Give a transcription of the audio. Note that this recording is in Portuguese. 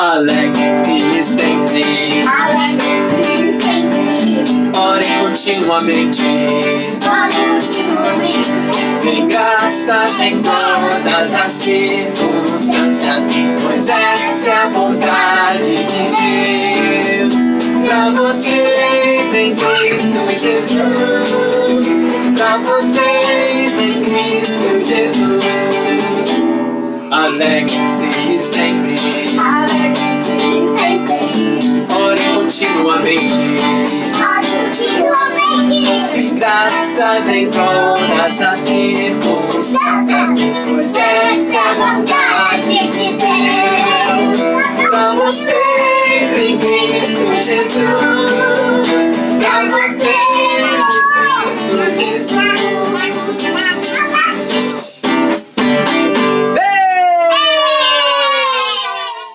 Alegre-se sempre. Alegre-se sempre. Orem continuamente. Orem continuamente. Dêem graças em todas as circunstâncias, pois esta é a vontade de Deus. Pra vocês em Cristo Jesus. Pra vocês em Cristo Jesus. Alegre-se sempre. Alegre Tem graças em todas as circunstâncias, pois esta é a vontade de Deus. Pra vocês em Cristo Jesus.